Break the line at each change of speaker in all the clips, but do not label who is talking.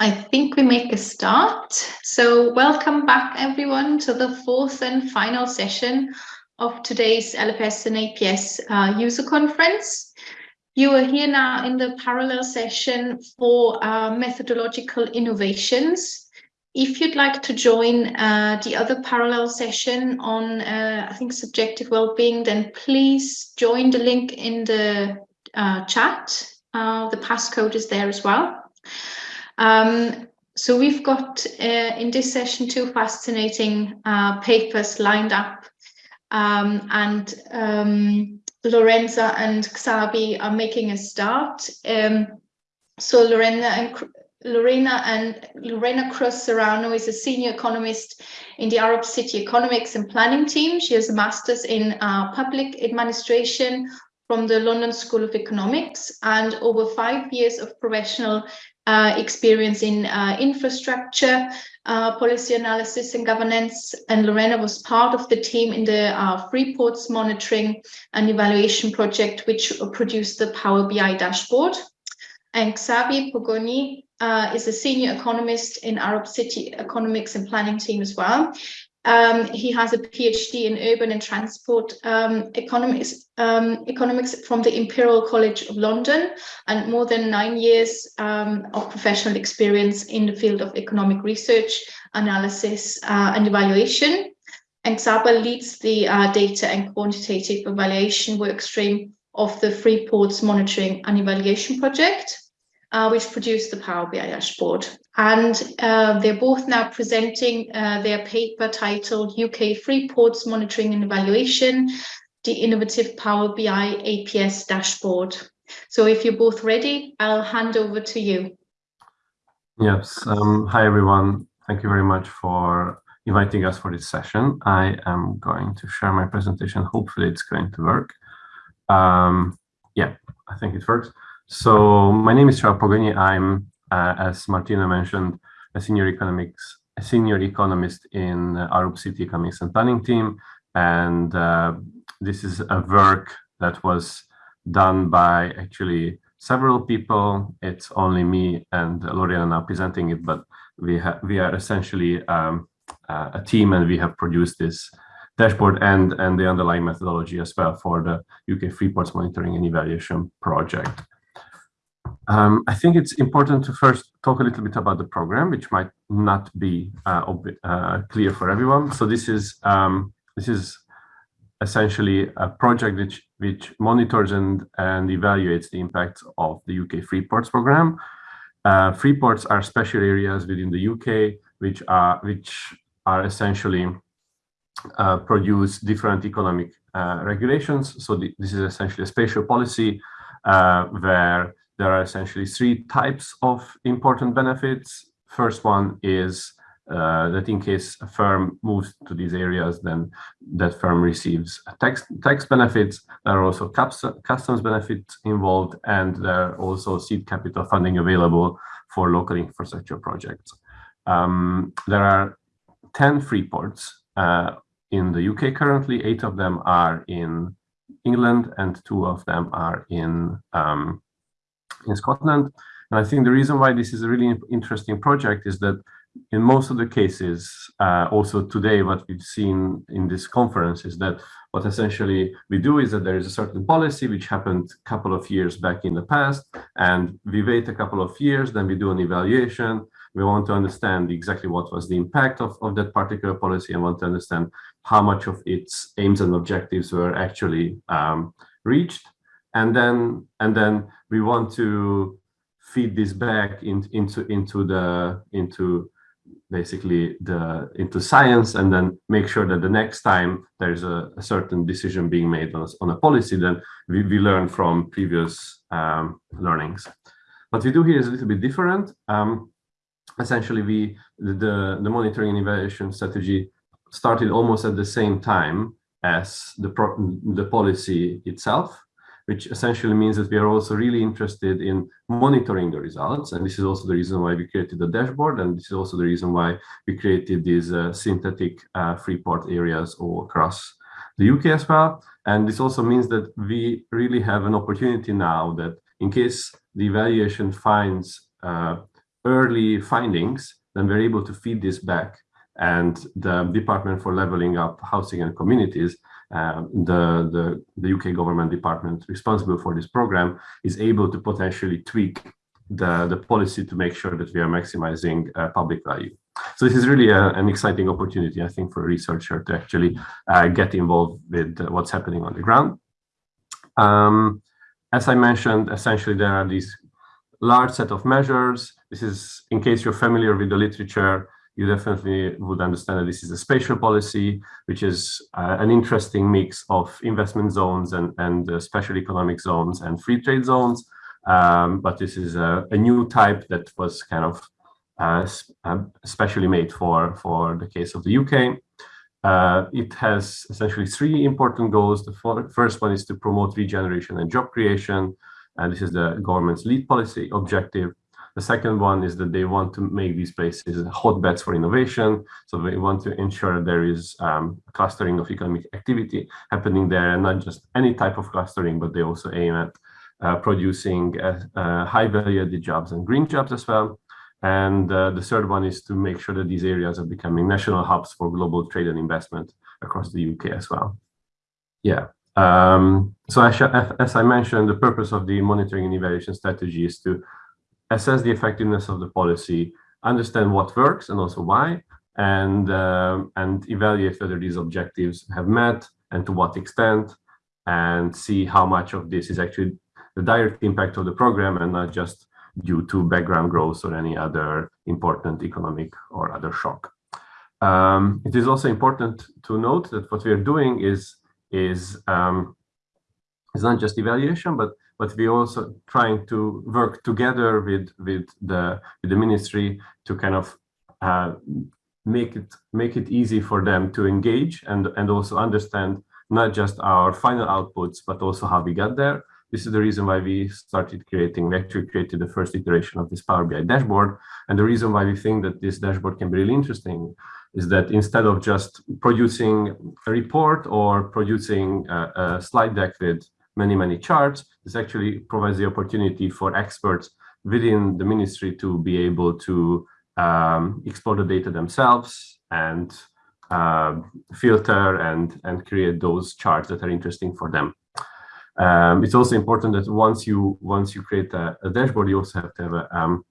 I think we make a start. So welcome back everyone to the fourth and final session of today's LFS and APS uh, user conference. You are here now in the parallel session for uh, methodological innovations. If you'd like to join uh, the other parallel session on, uh, I think, subjective well-being, then please join the link in the uh, chat. Uh, the passcode is there as well. Um, so we've got uh, in this session two fascinating uh, papers lined up um, and um, Lorenza and Csaba are making a start. Um, so Lorena and Lorena and Lorena Cruz Serrano is a senior economist in the Arup City Economics and Planning team. She has a master's in uh, public administration from the London School of Economics and over five years of professional uh, experience in uh, infrastructure, uh, policy analysis and governance. And Lorena was part of the team in the uh, Freeports monitoring and evaluation project, which produced the Power BI dashboard. And Csaba Pogoni uh, is a senior economist in Arup City Economics and Planning team as well. Um, he has a PhD in urban and transport um, economics, um, economics from the Imperial College of London and more than nine years um, of professional experience in the field of economic research, analysis uh, and evaluation. And Csaba leads the uh, data and quantitative evaluation workstream of the Freeports Monitoring and Evaluation Project uh, which produced the Power BI dashboard. And uh, they're both now presenting uh, their paper titled UK Free Ports Monitoring and Evaluation, the Innovative Power BI APS Dashboard. So if you're both ready, I'll hand over to you.
Yes. Um, hi, everyone. Thank you very much for inviting us for this session. I am going to share my presentation. Hopefully it's going to work. Um, yeah, I think it works. So my name is Csaba Pogoni. I'm, uh, as Martina mentioned, a senior economics, a senior economist in Arup City Economics and Planning team. And uh, this is a work that was done by actually several people. It's only me and Lorena now presenting it, but we, we are essentially um, uh, a team and we have produced this dashboard and, and the underlying methodology as well for the UK Freeports Monitoring and Evaluation Project. Um, I think it's important to first talk a little bit about the program, which might not be uh, uh, clear for everyone. So this is um, this is essentially a project which which monitors and and evaluates the impact of the UK Freeports program. Uh, Freeports are special areas within the UK which are which are essentially uh, produce different economic uh, regulations. So the, this is essentially a spatial policy uh, where there are essentially three types of important benefits. First one is uh, that in case a firm moves to these areas, then that firm receives tax, tax benefits. There are also customs benefits involved, and there are also seed capital funding available for local infrastructure projects. Um, there are 10 free ports uh, in the UK currently. Eight of them are in England, and two of them are in um, in Scotland. And I think the reason why this is a really interesting project is that in most of the cases, uh, also today, what we've seen in this conference is that what essentially we do is that there is a certain policy which happened a couple of years back in the past, and we wait a couple of years, then we do an evaluation. We want to understand exactly what was the impact of, of that particular policy and want to understand how much of its aims and objectives were actually um, reached and then and then we want to feed this back in, into into the into basically the into science and then make sure that the next time there's a, a certain decision being made on a, on a policy then we, we learn from previous um, learnings. What we do here is a little bit different. Um, essentially we the the monitoring and evaluation strategy started almost at the same time as the pro the policy itself which essentially means that we are also really interested in monitoring the results. And this is also the reason why we created the dashboard. And this is also the reason why we created these uh, synthetic uh, Freeport areas all across the UK as well. And this also means that we really have an opportunity now that in case the evaluation finds uh, early findings, then we're able to feed this back and the Department for Leveling Up Housing and Communities, uh, the, the, the UK government department responsible for this program, is able to potentially tweak the, the policy to make sure that we are maximizing uh, public value. So this is really a, an exciting opportunity, I think, for a researcher to actually uh, get involved with what's happening on the ground. Um, as I mentioned, essentially there are these large set of measures. This is, in case you're familiar with the literature, you definitely would understand that this is a spatial policy, which is uh, an interesting mix of investment zones and, and uh, special economic zones and free trade zones. Um, but this is a, a, new type that was kind of uh, um, specially made for, for the case of the UK. Uh, it has essentially three important goals. The first one is to promote regeneration and job creation. And this is the government's lead policy objective. The second one is that they want to make these places hotbeds for innovation. So they want to ensure there is um, clustering of economic activity happening there, and not just any type of clustering, but they also aim at uh, producing uh, uh, high value added jobs and green jobs as well. And uh, the third one is to make sure that these areas are becoming national hubs for global trade and investment across the UK as well. Yeah. Um, so as, as I mentioned, the purpose of the monitoring and evaluation strategy is to assess the effectiveness of the policy, understand what works and also why, and um, and evaluate whether these objectives have met and to what extent, and see how much of this is actually the direct impact of the program and not just due to background growth or any other important economic or other shock. Um, it is also important to note that what we are doing is is um, is not just evaluation, but but we also trying to work together with with the with the ministry to kind of uh, make it make it easy for them to engage and and also understand not just our final outputs but also how we got there. This is the reason why we started creating, we actually created the first iteration of this Power BI dashboard. And the reason why we think that this dashboard can be really interesting is that instead of just producing a report or producing a, a slide deck with many, many charts. This actually provides the opportunity for experts within the ministry to be able to um, explore the data themselves and uh, filter and, and create those charts that are interesting for them. Um, it's also important that once you once you create a, a dashboard, you also have to have a, um,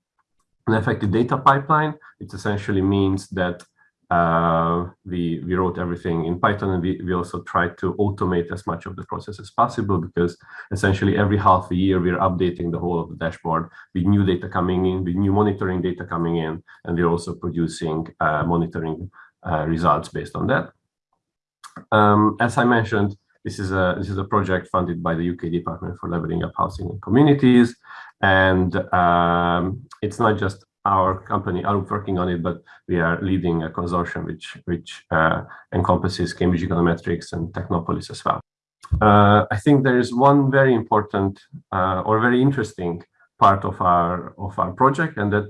an effective data pipeline. It essentially means that uh, we, we wrote everything in Python and we, we also tried to automate as much of the process as possible because essentially every half a year we're updating the whole of the dashboard with new data coming in, with new monitoring data coming in, and we're also producing uh, monitoring uh, results based on that. Um, as I mentioned, this is a this is a project funded by the UK Department for Leveling Up Housing and Communities, and um, it's not just our company are working on it, but we are leading a consortium which which uh, encompasses Cambridge Econometrics and Technopolis as well. Uh, I think there is one very important uh, or very interesting part of our of our project, and that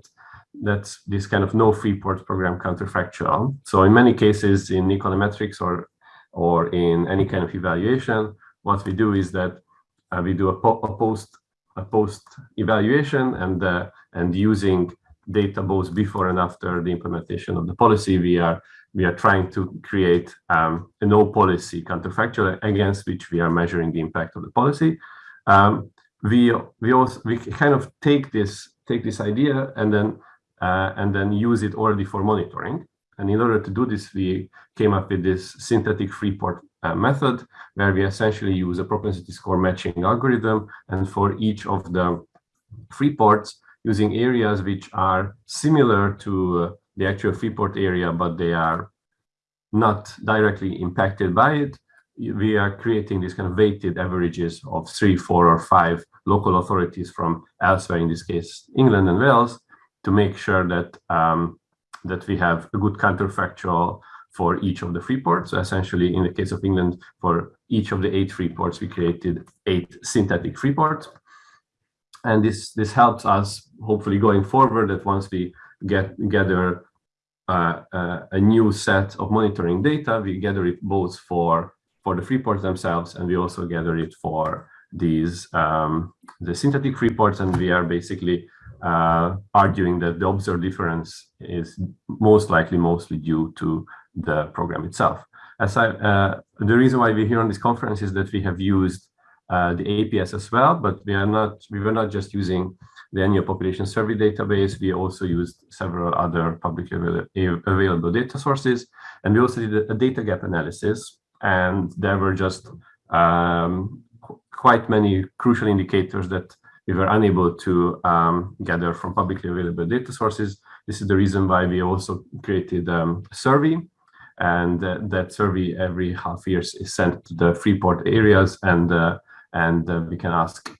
that's this kind of no free port program counterfactual. So in many cases in econometrics or or in any kind of evaluation, what we do is that uh, we do a, po a post a post evaluation and uh, and using data both before and after the implementation of the policy. We are we are trying to create um, a no policy counterfactual against which we are measuring the impact of the policy. Um, we we also we kind of take this take this idea and then uh, and then use it already for monitoring. And in order to do this, we came up with this synthetic free port uh, method, where we essentially use a propensity score matching algorithm. And for each of the free ports, using areas which are similar to uh, the actual Freeport area, but they are not directly impacted by it. We are creating these kind of weighted averages of three, four, or five local authorities from elsewhere, in this case, England and Wales, to make sure that um, that we have a good counterfactual for each of the free ports. So essentially, in the case of England, for each of the eight free ports, we created eight synthetic free ports and this this helps us hopefully going forward that once we get gather uh, uh, a new set of monitoring data, we gather it both for for the free ports themselves, and we also gather it for these um, the synthetic free ports, and we are basically uh, arguing that the observed difference is most likely mostly due to the program itself. As I, uh, the reason why we're here on this conference is that we have used uh, the APS as well, but we are not, we were not just using the annual population survey database, we also used several other publicly available data sources. And we also did a data gap analysis, and there were just um, quite many crucial indicators that we were unable to um, gather from publicly available data sources. This is the reason why we also created um, a survey and uh, that survey every half years is sent to the Freeport areas and uh, and uh, we can ask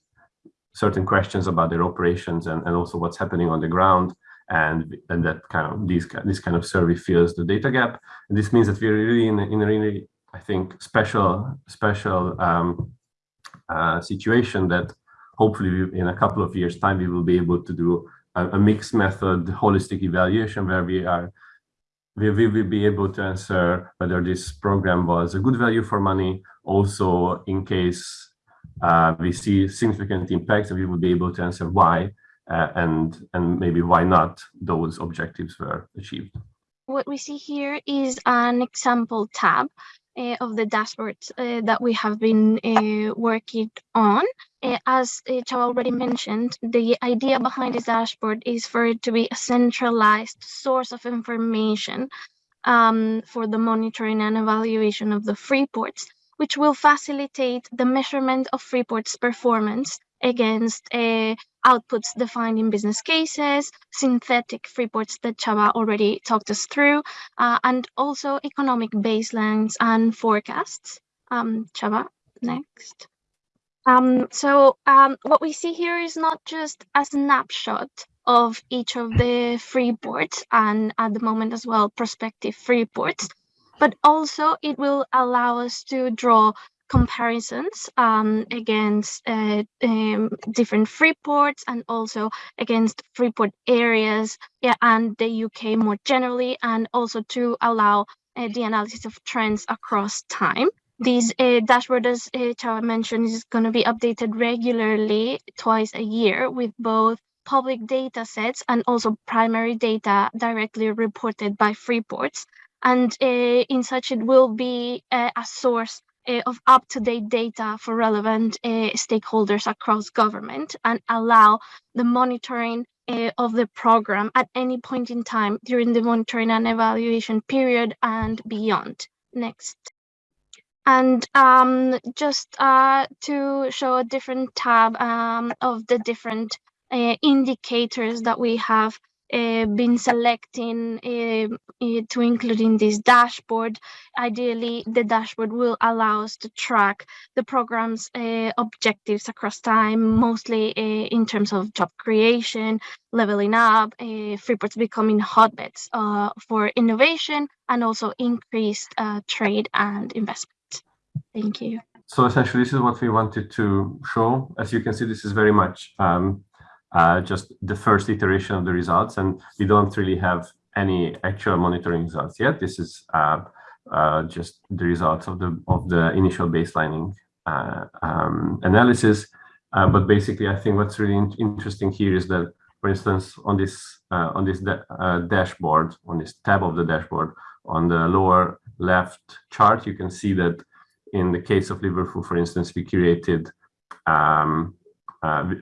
certain questions about their operations and, and also what's happening on the ground and and that kind of these this kind of survey fills the data gap. And this means that we're really in a, in a really I think special special um, uh, situation that hopefully in a couple of years time we will be able to do a, a mixed method holistic evaluation where we are we will be able to answer whether this program was a good value for money also in case uh, we see significant impacts and we will be able to answer why uh, and and maybe why not those objectives were achieved.
What we see here is an example tab uh, of the dashboards uh, that we have been uh, working on. Uh, as uh, already mentioned, the idea behind this dashboard is for it to be a centralized source of information um, for the monitoring and evaluation of the free ports which will facilitate the measurement of Freeport's performance against uh, outputs defined in business cases, synthetic Freeports that Csaba already talked us through, uh, and also economic baselines and forecasts. Um, Csaba, next. Um, so um, what we see here is not just a snapshot of each of the Freeports and at the moment as well prospective Freeports, but also it will allow us to draw comparisons um, against uh, um, different Freeports and also against Freeport areas yeah, and the UK more generally, and also to allow uh, the analysis of trends across time. This uh, dashboard, as uh, mentioned, is going to be updated regularly twice a year with both public data sets and also primary data directly reported by Freeports and uh, in such it will be uh, a source uh, of up-to-date data for relevant stakeholders across government and allow the monitoring of the program at any point in time during the monitoring and evaluation period and beyond. Next. And um, just uh, to show a different tab um, of the different uh, indicators that we have uh, been selecting uh, to include in this dashboard. Ideally, the dashboard will allow us to track the program's uh, objectives across time, mostly uh, in terms of job creation, leveling up, uh, Freeports becoming hotbeds uh, for innovation, and also increased trade and investment. Thank you.
So essentially, this is what we wanted to show. As you can see, this is very much um, uh, just the first iteration of the results, and we don't really have any actual monitoring results yet. This is uh, uh, just the results of the of the initial baselining uh, um, analysis. Uh, but basically, I think what's really in interesting here is that, for instance, on this on this dashboard, on this tab of the dashboard, on the lower left chart, you can see that in the case of Liverpool, for instance, we created um,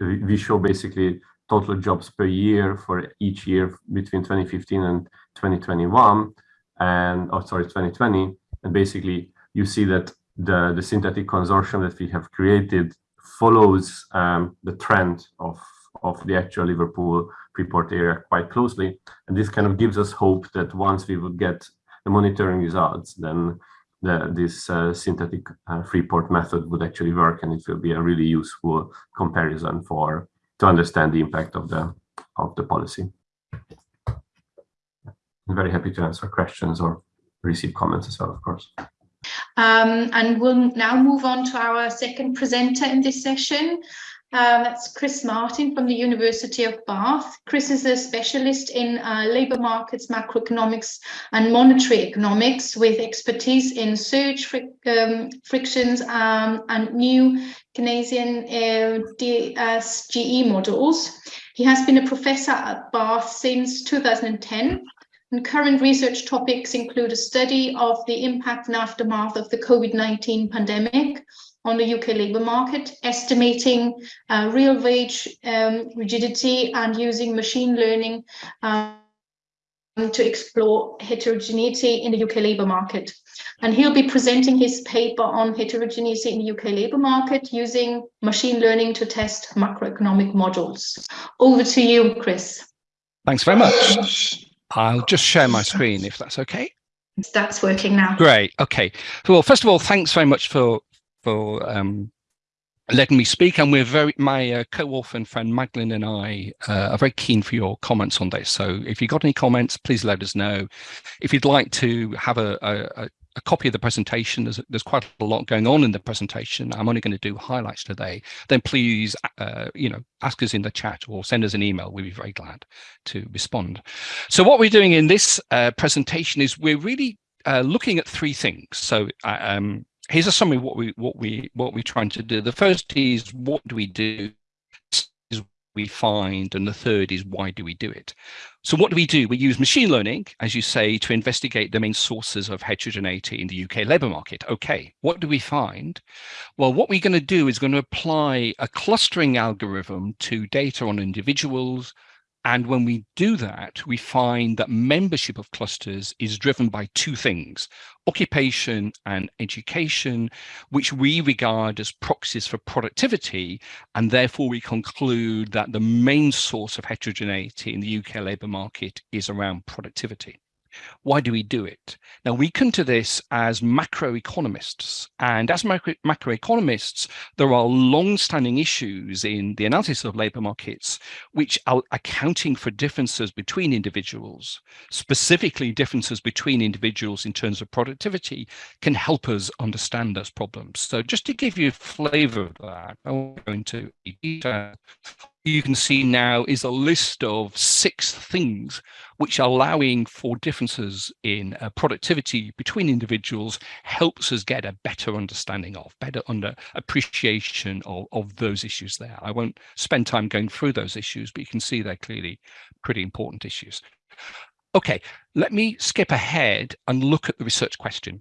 we, we show basically total jobs per year for each year between 2015 and 2021 and oh sorry 2020 and basically you see that the the synthetic consortium that we have created follows um, the trend of of the actual Liverpool Freeport area quite closely. And this kind of gives us hope that once we would get the monitoring results then the, this uh, synthetic uh, Freeport method would actually work and it will be a really useful comparison for to understand the impact of the of the policy. I'm very happy to answer questions or receive comments as well, of course.
Um, and we'll now move on to our second presenter in this session, uh, that's Chris Martin from the University of Bath. Chris is a specialist in uh, labour markets, macroeconomics and monetary economics with expertise in search um, frictions um, and new Keynesian uh, DSGE models. He has been a professor at Bath since 2010 and current research topics include a study of the impact and aftermath of the COVID-19 pandemic on the UK labour market, estimating uh, real wage um, rigidity and using machine learning um, to explore heterogeneity in the UK labour market. And he'll be presenting his paper on heterogeneity in the UK labour market using machine learning to test macroeconomic models. Over to you, Chris.
Thanks very much. I'll just share my screen if that's okay.
That's working now.
Great. Okay. Well, first of all, thanks very much for for um, letting me speak. And we're very, my uh, co-author and friend Magdalene and I uh, are very keen for your comments on this. So if you've got any comments, please let us know. If you'd like to have a, a, a copy of the presentation, there's, there's quite a lot going on in the presentation. I'm only going to do highlights today. Then please, uh, you know, ask us in the chat or send us an email. We'd be very glad to respond. So what we're doing in this uh, presentation is we're really uh, looking at three things. So uh, um, here's a summary of what we what we what we're trying to do. The first is what do we do is we find, and the third is why do we do it? So what do we do? We use machine learning, as you say, to investigate the main sources of heterogeneity in the UK labour market. Okay, what do we find? Well, what we're going to do is going to apply a clustering algorithm to data on individuals, and when we do that, we find that membership of clusters is driven by two things, occupation and education, which we regard as proxies for productivity. And therefore, we conclude that the main source of heterogeneity in the UK labour market is around productivity. Why do we do it? Now, we come to this as macroeconomists. And as macro macroeconomists, there are long-standing issues in the analysis of labour markets, which are accounting for differences between individuals, specifically differences between individuals in terms of productivity, can help us understand those problems. So just to give you a flavour of that, I won't go into detail you can see now is a list of six things which allowing for differences in uh, productivity between individuals helps us get a better understanding of, better under appreciation of, of those issues there. I won't spend time going through those issues, but you can see they're clearly pretty important issues. Okay, let me skip ahead and look at the research question.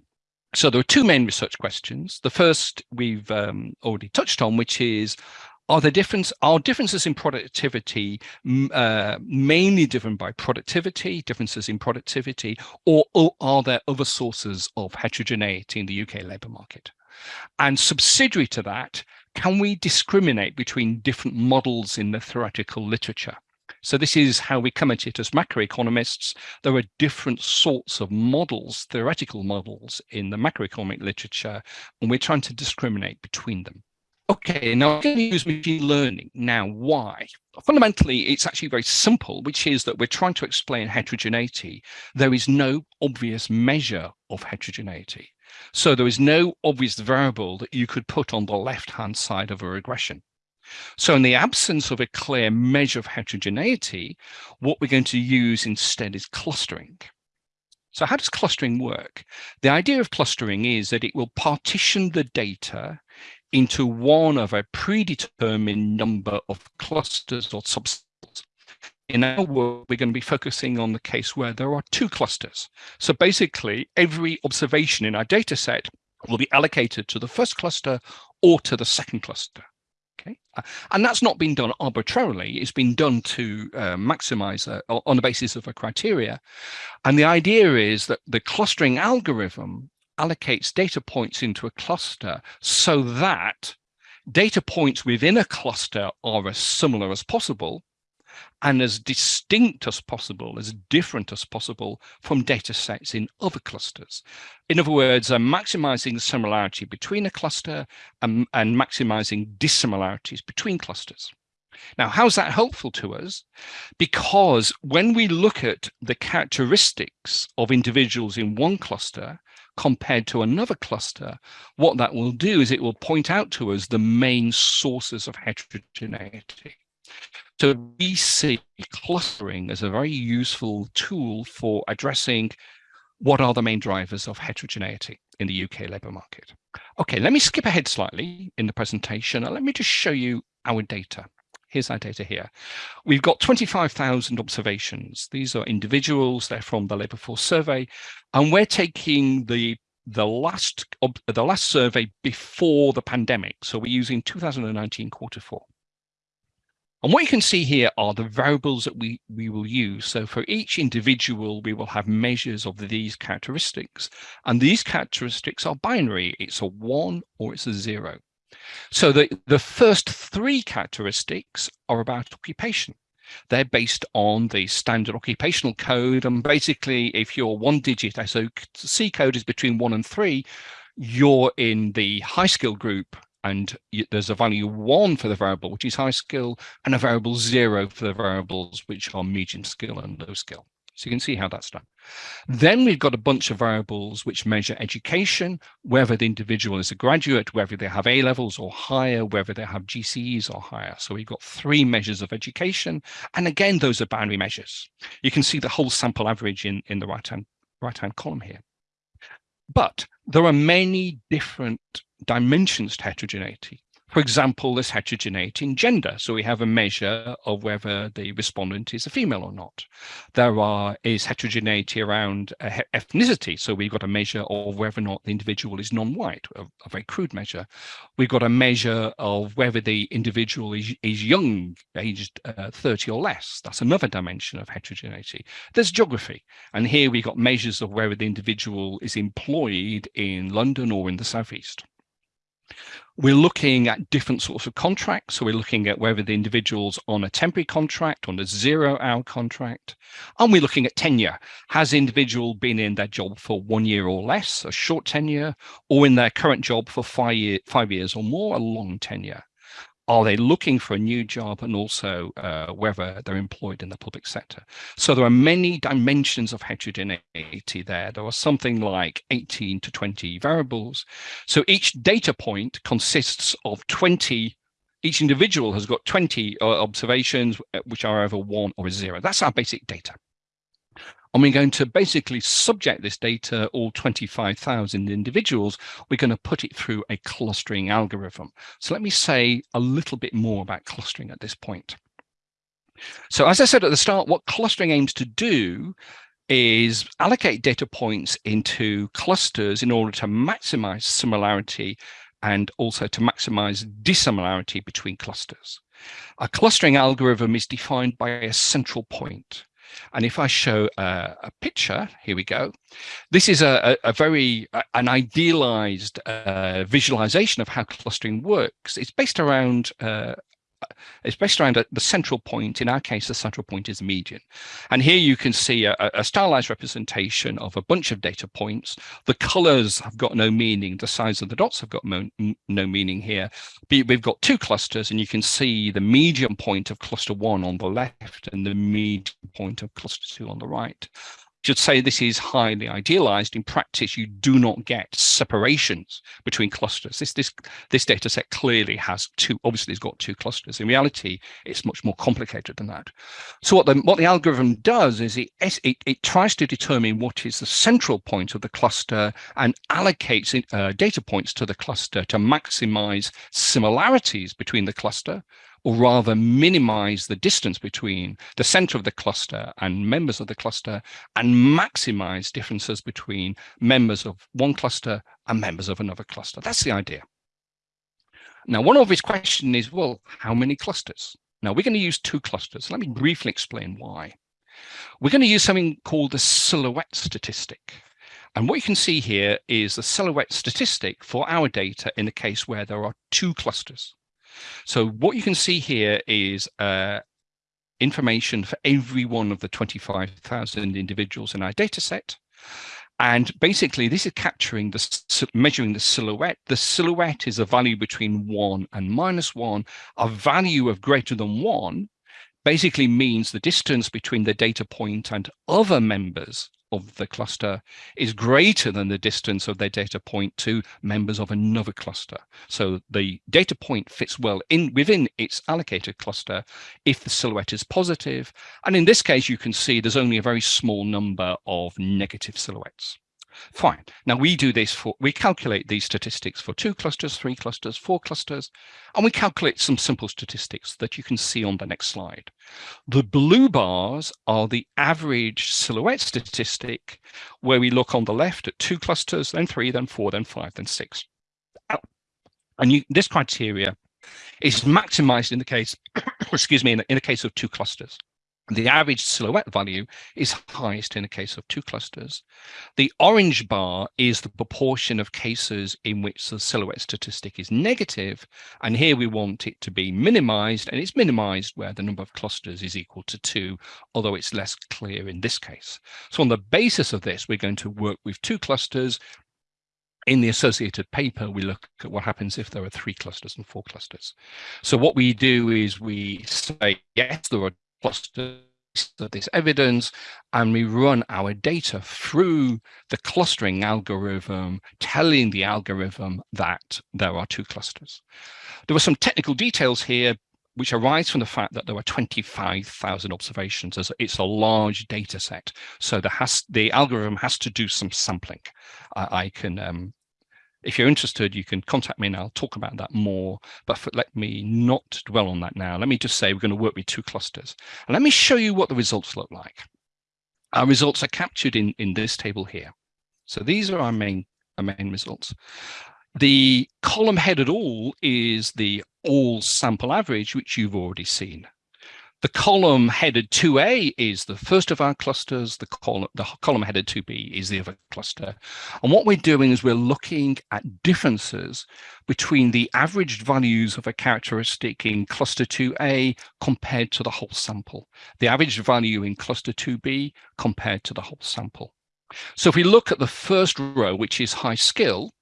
So there are two main research questions. The first we've um, already touched on, which is, are the difference are differences in productivity uh, mainly driven by productivity differences in productivity or, or, are there other sources of heterogeneity in the uk labor market and subsidiary to that can we discriminate between different models in the theoretical literature so this is how we come at it as macroeconomists. There are different sorts of models, theoretical models in the macroeconomic literature, and we're trying to discriminate between them. Okay, now I'm going to use machine learning. Now, why? Fundamentally, it's actually very simple, which is that we're trying to explain heterogeneity. There is no obvious measure of heterogeneity. So there is no obvious variable that you could put on the left-hand side of a regression. So in the absence of a clear measure of heterogeneity, what we're going to use instead is clustering. So how does clustering work? The idea of clustering is that it will partition the data into one of a predetermined number of clusters or subsets. In our work, we're going to be focusing on the case where there are two clusters. So basically, every observation in our data set will be allocated to the first cluster or to the second cluster. Okay, uh, and that's not been done arbitrarily. It's been done to uh, maximize uh, on the basis of a criteria. And the idea is that the clustering algorithm allocates data points into a cluster so that data points within a cluster are as similar as possible and as distinct as possible, as different as possible from data sets in other clusters. In other words, I'm maximizing the similarity between a cluster and, and maximizing dissimilarities between clusters. Now, how's that helpful to us? Because when we look at the characteristics of individuals in one cluster compared to another cluster, what that will do is it will point out to us the main sources of heterogeneity. So we see clustering as a very useful tool for addressing what are the main drivers of heterogeneity in the UK labour market. Okay, let me skip ahead slightly in the presentation and let me just show you our data. Here's our data here. We've got 25,000 observations. These are individuals, they're from the labour force survey, and we're taking the the last the last survey before the pandemic. So we're using 2019 quarter four. And what you can see here are the variables that we, we will use. So for each individual, we will have measures of these characteristics. And these characteristics are binary. It's a one or it's a zero. So the, the first three characteristics are about occupation. They're based on the standard occupational code. And basically, if your one digit SOC code is between one and three, you're in the high skill group and there's a value one for the variable, which is high skill, and a variable zero for the variables, which are medium skill and low skill. So you can see how that's done. Then we've got a bunch of variables which measure education, whether the individual is a graduate, whether they have A levels or higher, whether they have GCSEs or higher. So we've got three measures of education. And again, those are binary measures. You can see the whole sample average in, in the right-hand right-hand column here. But there are many different dimensions to heterogeneity. For example, there's heterogeneity in gender. So we have a measure of whether the respondent is a female or not. There are is heterogeneity around uh, ethnicity. So we've got a measure of whether or not the individual is non-white, a, a, very crude measure. We've got a measure of whether the individual is, is young, aged uh, 30 or less. That's another dimension of heterogeneity. There's geography. And here we've got measures of whether the individual is employed in London or in the Southeast. We're looking at different sorts of contracts. So we're looking at whether the individual's on a temporary contract, on a zero hour contract. And we're looking at tenure. Has individual been in their job for one year or less, a short tenure, or in their current job for five, year, five years or more, a long tenure? Are they looking for a new job and also uh, whether they're employed in the public sector. So there are many dimensions of heterogeneity there. There are something like 18 to 20 variables. So each data point consists of 20 each individual has got 20 uh, observations, uh, which are over one or zero. That's our basic data. And we're going to basically subject this data, all 25,000 individuals, we're going to put it through a clustering algorithm. So let me say a little bit more about clustering at this point. So as I said at the start, what clustering aims to do is allocate data points into clusters in order to maximize similarity and also to maximize dissimilarity between clusters. A clustering algorithm is defined by a central point. And if I show a, a picture, here we go. This is a, a, very, an idealized uh, visualization of how clustering works. It's based around uh, it's based around the central point. In our case, the central point is the median. And here you can see a, a, stylized representation of a bunch of data points. The colors have got no meaning. The size of the dots have got no, meaning here. But we've got two clusters and you can see the median point of cluster one on the left and the median point of cluster two on the right should say this is highly idealized. In practice, you do not get separations between clusters. This, this, this data set clearly has two, obviously it's got two clusters. In reality, it's much more complicated than that. So what the, what the algorithm does is it, it, it tries to determine what is the central point of the cluster and allocates uh, data points to the cluster to maximize similarities between the cluster or rather minimize the distance between the center of the cluster and members of the cluster and maximize differences between members of one cluster and members of another cluster. That's the idea. Now, one obvious question is, well, how many clusters? Now, we're going to use two clusters. Let me briefly explain why. We're going to use something called the silhouette statistic. And what you can see here is the silhouette statistic for our data in the case where there are two clusters. So what you can see here is uh, information for every one of the 25,000 individuals in our data set. And basically, this is capturing the measuring the silhouette. The silhouette is a value between one and minus one. A value of greater than one basically means the distance between the data point and other members of the cluster is greater than the distance of their data point to members of another cluster. So the data point fits well in within its allocated cluster if the silhouette is positive. And in this case, you can see there's only a very small number of negative silhouettes. Fine. Now we do this for, we calculate these statistics for two clusters, three clusters, four clusters, and we calculate some simple statistics that you can see on the next slide. The blue bars are the average silhouette statistic, where we look on the left at two clusters, then three, then four, then five, then six. And you, this criteria is maximized in the case, excuse me, in the, in the case of two clusters. The average silhouette value is highest in a case of two clusters. The orange bar is the proportion of cases in which the silhouette statistic is negative, and here we want it to be minimized, and it's minimized where the number of clusters is equal to two, although it's less clear in this case. So on the basis of this, we're going to work with two clusters. In the associated paper, we look at what happens if there are three clusters and four clusters. So what we do is we say, yes, there are clusters of this evidence and we run our data through the clustering algorithm, telling the algorithm that there are two clusters. There were some technical details here which arise from the fact that there were 25,000 observations. As it's a large data set, so the, has, the algorithm has to do some sampling. I, I can um, if you're interested, you can contact me and I'll talk about that more, but for, let me not dwell on that now. Let me just say we're going to work with two clusters. And let me show you what the results look like. Our results are captured in, in this table here. So these are our main, our main results. The column headed all is the all sample average, which you've already seen. The column headed 2A is the first of our clusters. The column, the column headed 2B is the other cluster. And what we're doing is we're looking at differences between the averaged values of a characteristic in cluster 2A compared to the whole sample. The average value in cluster 2B compared to the whole sample. So if we look at the first row, which is high skill,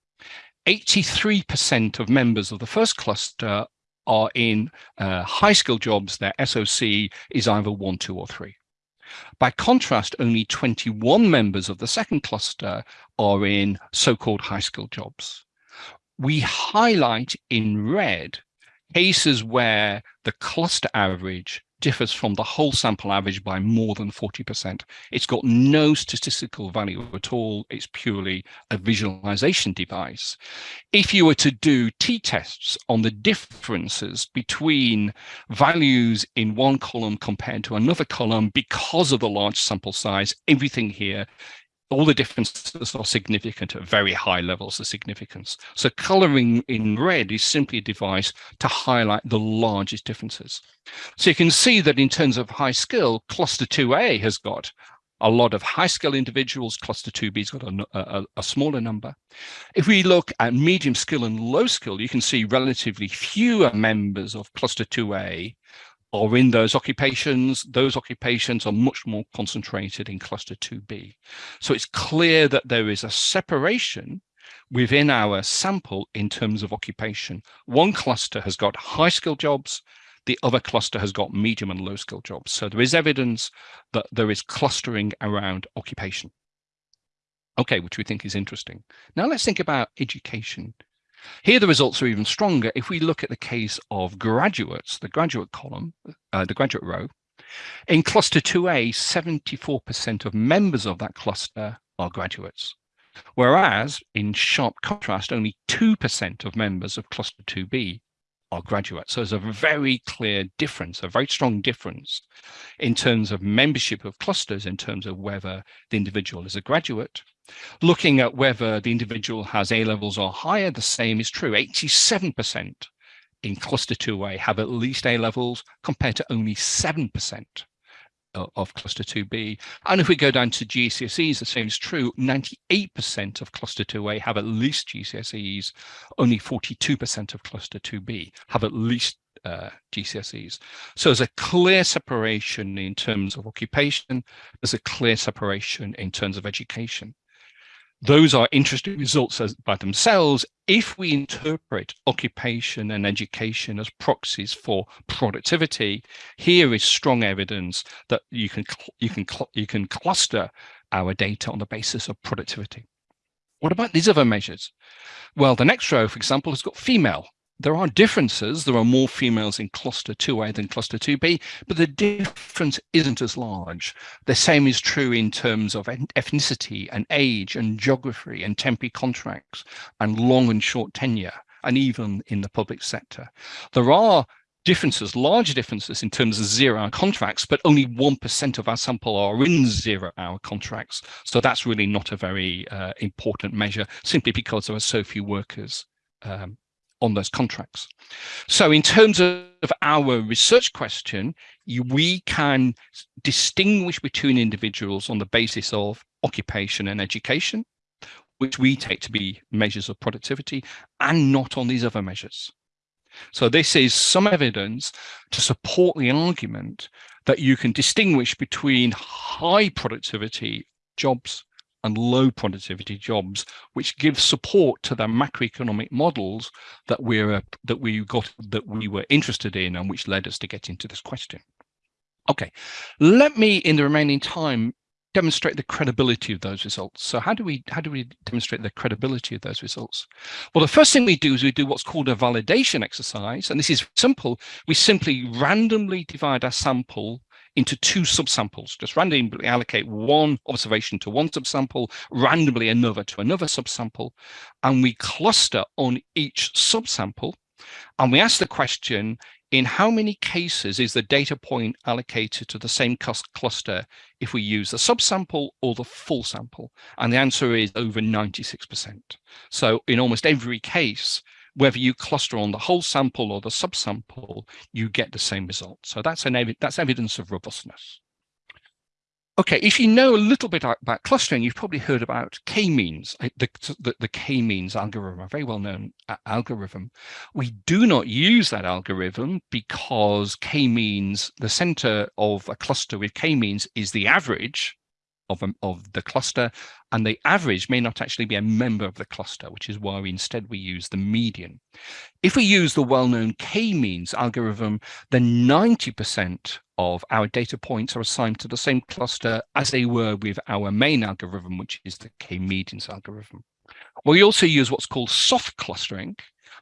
83% of members of the first cluster are in uh, high skill jobs, their SOC is either one, two, or three. By contrast, only 21 members of the second cluster are in so-called high skill jobs. We highlight in red cases where the cluster average differs from the whole sample average by more than 40%. It's got no statistical value at all. It's purely a visualization device. If you were to do t-tests on the differences between values in one column compared to another column because of the large sample size, everything here all the differences are significant at very high levels of significance. So coloring in red is simply a device to highlight the largest differences. So you can see that in terms of high skill, cluster 2A has got a lot of high skill individuals, cluster 2B's got a, a, a, smaller number. If we look at medium skill and low skill, you can see relatively fewer members of cluster 2A or in those occupations, those occupations are much more concentrated in cluster 2B. So it's clear that there is a separation within our sample in terms of occupation. One cluster has got high skill jobs, the other cluster has got medium and low skill jobs. So there is evidence that there is clustering around occupation. Okay, which we think is interesting. Now let's think about education. Here, the results are even stronger if we look at the case of graduates, the graduate column, uh, the graduate row. In cluster 2A, 74% of members of that cluster are graduates. Whereas, in sharp contrast, only 2% of members of cluster 2B are graduates. So there's a very clear difference, a very strong difference in terms of membership of clusters, in terms of whether the individual is a graduate Looking at whether the individual has A levels or higher, the same is true. 87% in cluster 2A have at least A levels compared to only 7% of cluster 2B. And if we go down to GCSEs, the same is true. 98% of cluster 2A have at least GCSEs. Only 42% of cluster 2B have at least uh, GCSEs. So there's a clear separation in terms of occupation. There's a clear separation in terms of education those are interesting results as, by themselves if we interpret occupation and education as proxies for productivity. Here is strong evidence that you can you can you can cluster our data on the basis of productivity. What about these other measures? Well the next row for example has got female there are differences. There are more females in cluster 2A than cluster 2B, but the difference isn't as large. The same is true in terms of ethnicity and age and geography and temporary contracts and long and short tenure, and even in the public sector. There are differences, large differences in terms of zero hour contracts, but only 1% of our sample are in zero hour contracts. So that's really not a very uh, important measure simply because there are so few workers um, on those contracts. So in terms of our research question, we can distinguish between individuals on the basis of occupation and education, which we take to be measures of productivity, and not on these other measures. So this is some evidence to support the argument that you can distinguish between high productivity jobs and low productivity jobs, which gives support to the macroeconomic models that we're uh, that we got that we were interested in and which led us to get into this question. Okay, let me in the remaining time demonstrate the credibility of those results. So how do we how do we demonstrate the credibility of those results? Well, the first thing we do is we do what's called a validation exercise, and this is simple. We simply randomly divide our sample into two subsamples, just randomly allocate one observation to one subsample, randomly another to another subsample, and we cluster on each subsample. And we ask the question, in how many cases is the data point allocated to the same cluster if we use the subsample or the full sample? And the answer is over 96%. So in almost every case, whether you cluster on the whole sample or the subsample, you get the same result. So that's an ev that's evidence of robustness. Okay, if you know a little bit about clustering, you've probably heard about k-means, uh, the, the, the k-means algorithm, a very well-known algorithm. We do not use that algorithm because k-means, the center of a cluster with k-means is the average of, a, of the cluster and the average may not actually be a member of the cluster, which is why we instead we use the median. If we use the well-known k-means algorithm, then 90% of our data points are assigned to the same cluster as they were with our main algorithm, which is the k-medians algorithm. We also use what's called soft clustering.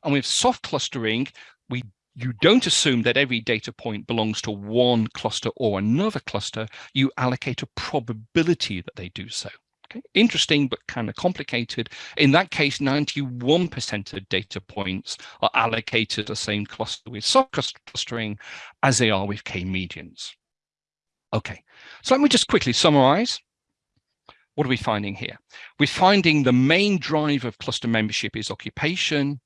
And with soft clustering, we you don't assume that every data point belongs to one cluster or another cluster. You allocate a probability that they do so. Okay. Interesting, but kind of complicated. In that case, 91% of data points are allocated the same cluster with soft clustering as they are with k-medians. Okay, so let me just quickly summarize. What are we finding here? We're finding the main drive of cluster membership is occupation,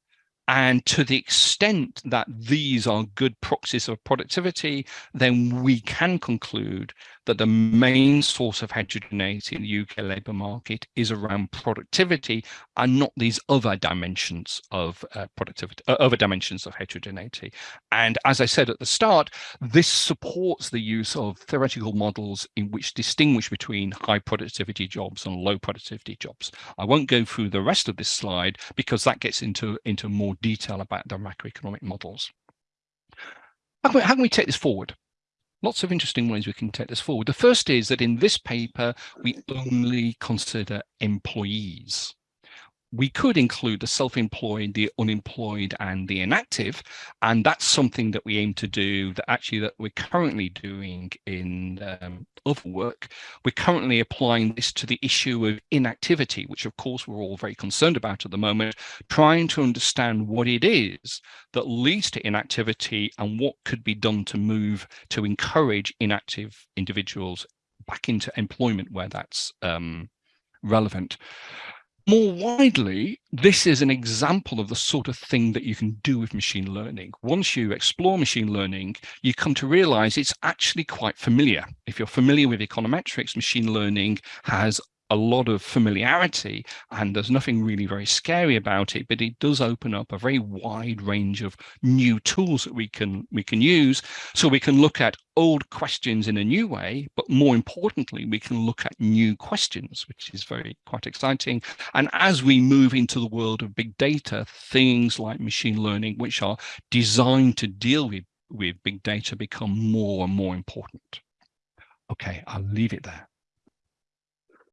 and to the extent that these are good proxies of productivity, then we can conclude that the main source of heterogeneity in the UK labour market is around productivity and not these other dimensions of uh, productivity, uh, other dimensions of heterogeneity. And as I said at the start, this supports the use of theoretical models in which distinguish between high productivity jobs and low productivity jobs. I won't go through the rest of this slide because that gets into, into more detail about the macroeconomic models. How can, we, how can we take this forward? Lots of interesting ways we can take this forward. The first is that in this paper, we only consider employees we could include the self-employed, the unemployed and the inactive. And that's something that we aim to do that actually that we're currently doing in um, other work. We're currently applying this to the issue of inactivity, which of course we're all very concerned about at the moment, trying to understand what it is that leads to inactivity and what could be done to move to encourage inactive individuals back into employment where that's um, relevant. More widely, this is an example of the sort of thing that you can do with machine learning. Once you explore machine learning, you come to realize it's actually quite familiar. If you're familiar with econometrics, machine learning has a lot of familiarity and there's nothing really very scary about it but it does open up a very wide range of new tools that we can we can use. So we can look at old questions in a new way but more importantly we can look at new questions which is very quite exciting. And as we move into the world of big data things like machine learning which are designed to deal with with big data become more and more important. Okay i'll leave it there